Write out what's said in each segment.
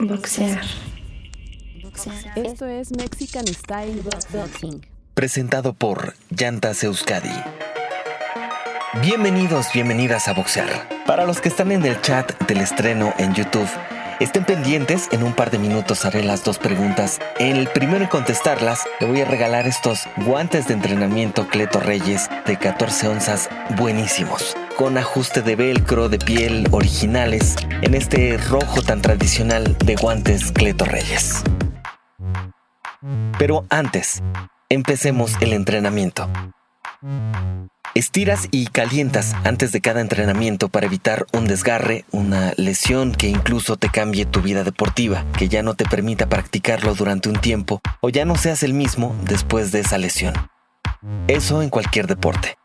Boxear. Esto es Mexican Style Boxing. Presentado por Llantas Euskadi. Bienvenidos, bienvenidas a Boxear. Para los que están en el chat del estreno en YouTube, estén pendientes, en un par de minutos haré las dos preguntas. El primero en contestarlas, le voy a regalar estos guantes de entrenamiento Cleto Reyes de 14 onzas buenísimos con ajuste de velcro de piel originales en este rojo tan tradicional de guantes Cleto Reyes. Pero antes, empecemos el entrenamiento. Estiras y calientas antes de cada entrenamiento para evitar un desgarre, una lesión que incluso te cambie tu vida deportiva, que ya no te permita practicarlo durante un tiempo o ya no seas el mismo después de esa lesión. Eso en cualquier deporte.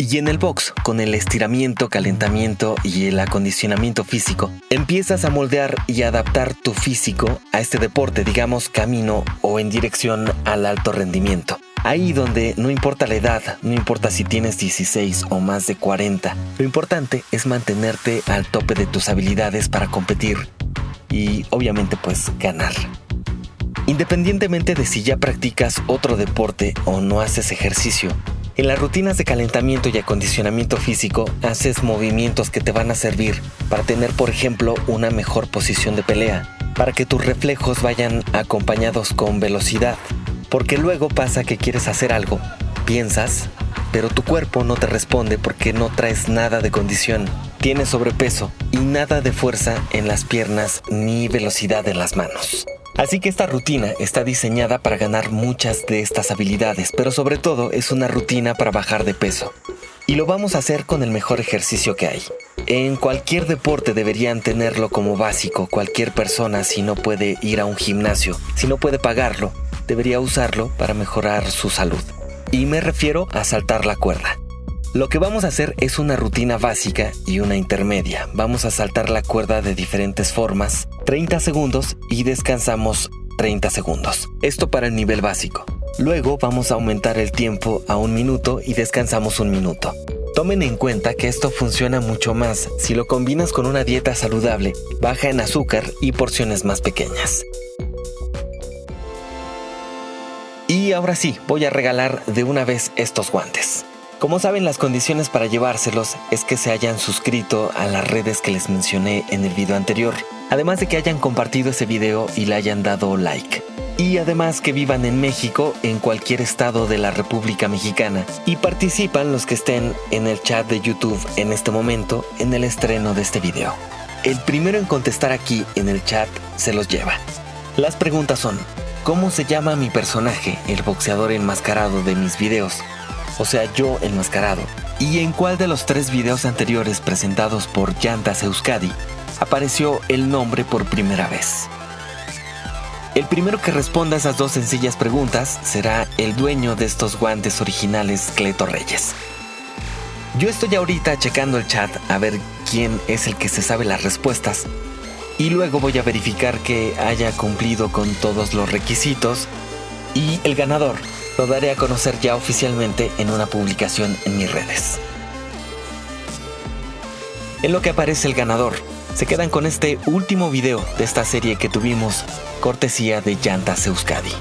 Y en el box, con el estiramiento, calentamiento y el acondicionamiento físico, empiezas a moldear y adaptar tu físico a este deporte, digamos camino o en dirección al alto rendimiento. Ahí donde no importa la edad, no importa si tienes 16 o más de 40, lo importante es mantenerte al tope de tus habilidades para competir y obviamente pues ganar. Independientemente de si ya practicas otro deporte o no haces ejercicio, en las rutinas de calentamiento y acondicionamiento físico haces movimientos que te van a servir para tener, por ejemplo, una mejor posición de pelea, para que tus reflejos vayan acompañados con velocidad, porque luego pasa que quieres hacer algo, piensas, pero tu cuerpo no te responde porque no traes nada de condición, tienes sobrepeso y nada de fuerza en las piernas ni velocidad en las manos. Así que esta rutina está diseñada para ganar muchas de estas habilidades, pero sobre todo es una rutina para bajar de peso. Y lo vamos a hacer con el mejor ejercicio que hay. En cualquier deporte deberían tenerlo como básico. Cualquier persona si no puede ir a un gimnasio, si no puede pagarlo, debería usarlo para mejorar su salud. Y me refiero a saltar la cuerda. Lo que vamos a hacer es una rutina básica y una intermedia. Vamos a saltar la cuerda de diferentes formas, 30 segundos y descansamos 30 segundos. Esto para el nivel básico. Luego vamos a aumentar el tiempo a un minuto y descansamos un minuto. Tomen en cuenta que esto funciona mucho más si lo combinas con una dieta saludable, baja en azúcar y porciones más pequeñas. Y ahora sí, voy a regalar de una vez estos guantes. Como saben, las condiciones para llevárselos es que se hayan suscrito a las redes que les mencioné en el video anterior, además de que hayan compartido ese video y le hayan dado like. Y además que vivan en México, en cualquier estado de la República Mexicana, y participan los que estén en el chat de YouTube en este momento en el estreno de este video. El primero en contestar aquí en el chat se los lleva. Las preguntas son, ¿cómo se llama mi personaje, el boxeador enmascarado de mis videos? O sea yo enmascarado, y en cuál de los tres videos anteriores presentados por Llantas Euskadi apareció el nombre por primera vez. El primero que responda a esas dos sencillas preguntas será el dueño de estos guantes originales Cleto Reyes. Yo estoy ahorita checando el chat a ver quién es el que se sabe las respuestas y luego voy a verificar que haya cumplido con todos los requisitos y el ganador lo daré a conocer ya oficialmente en una publicación en mis redes. En lo que aparece el ganador, se quedan con este último video de esta serie que tuvimos, cortesía de Llantas Euskadi.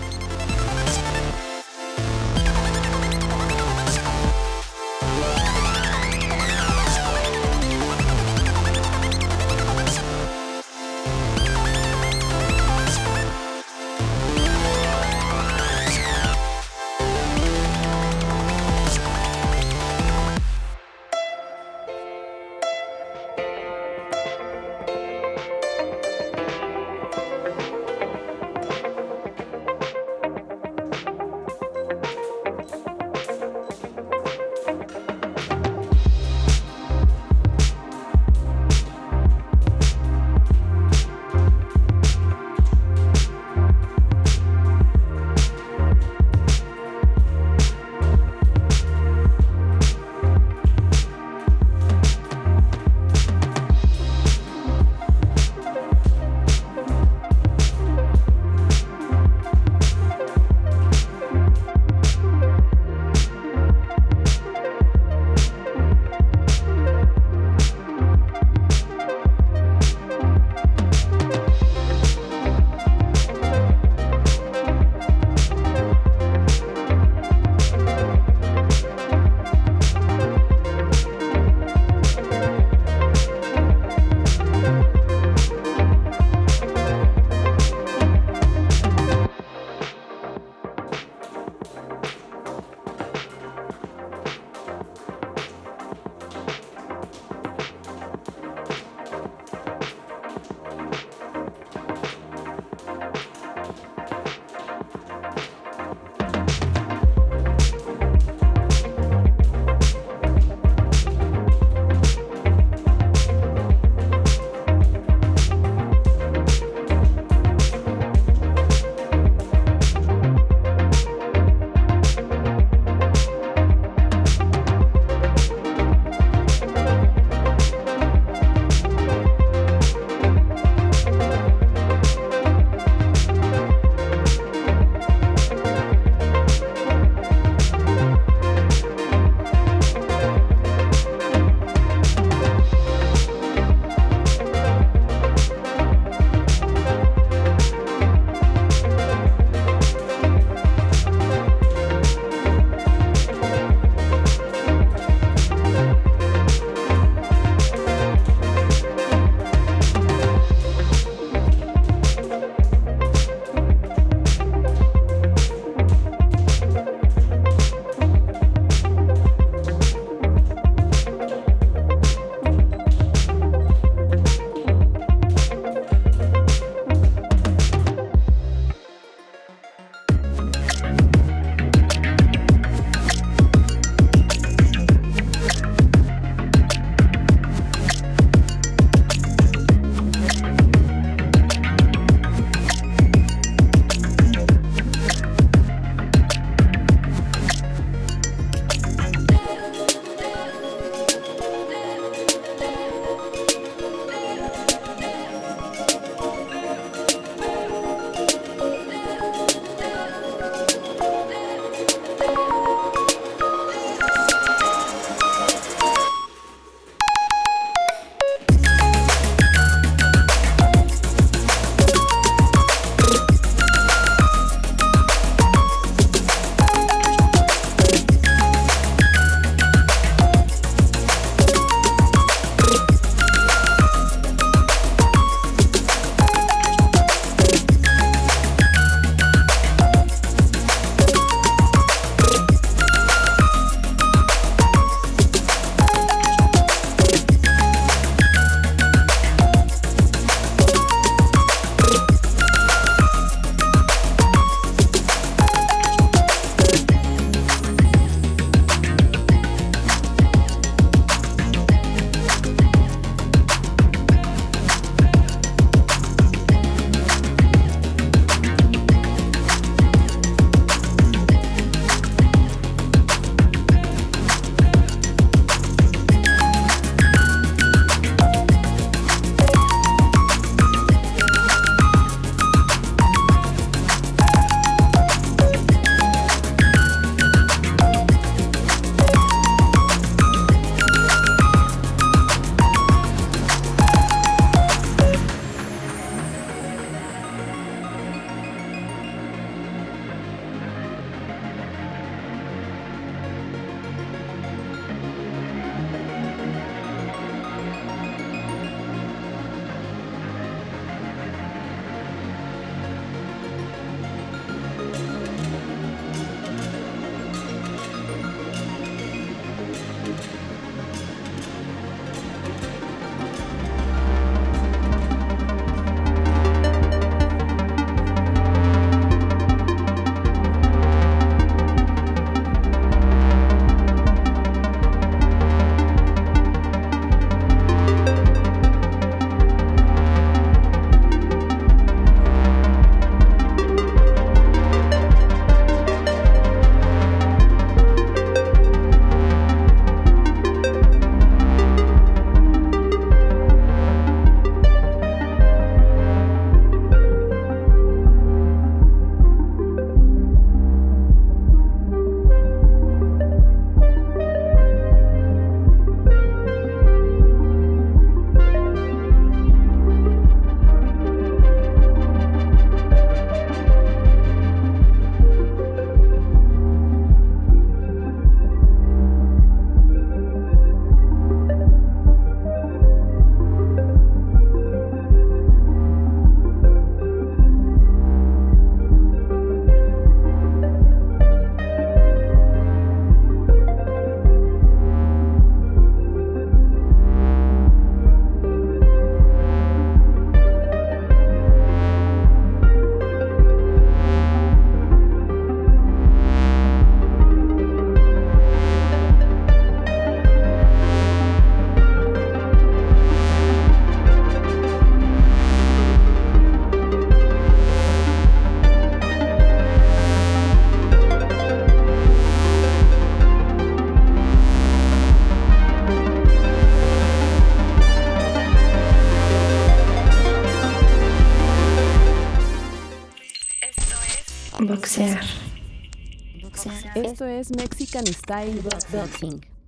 Esto es Mexican Style Boxing.